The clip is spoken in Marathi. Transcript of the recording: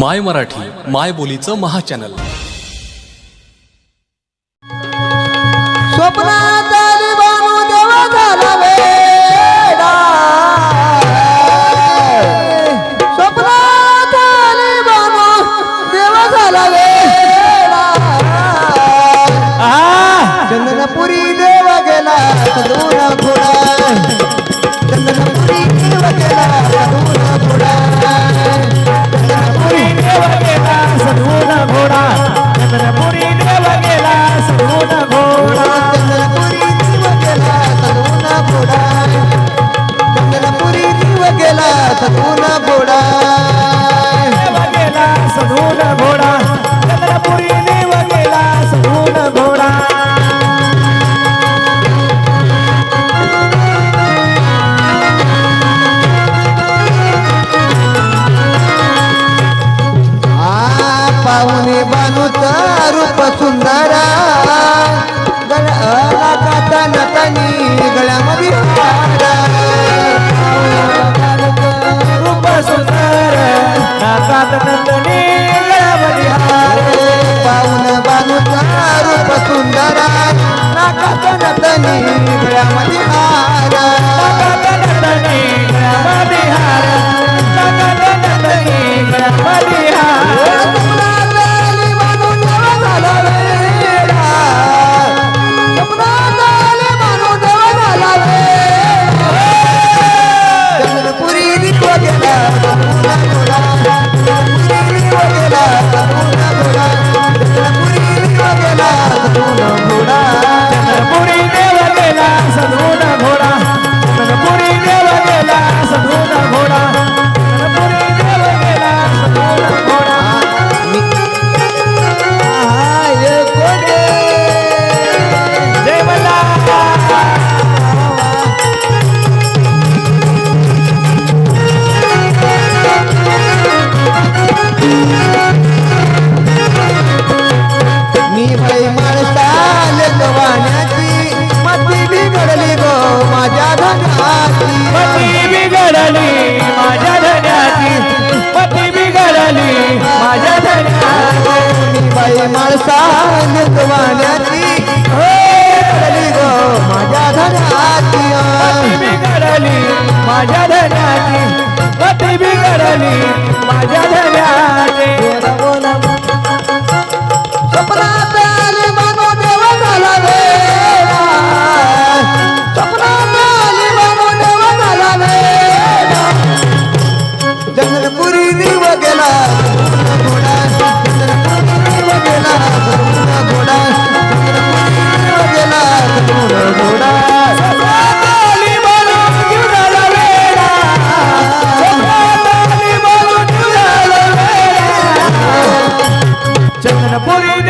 माय मराठी माय बोलीचं महाचॅनल. चंदनपुरी देवा गेला. नाथ नंदने बलिहार पाहुण बालुका सुंदरा नाथ नंदनी मी घडली माझ्या धनाची पती मी माझ्या धन्याची. પૂરી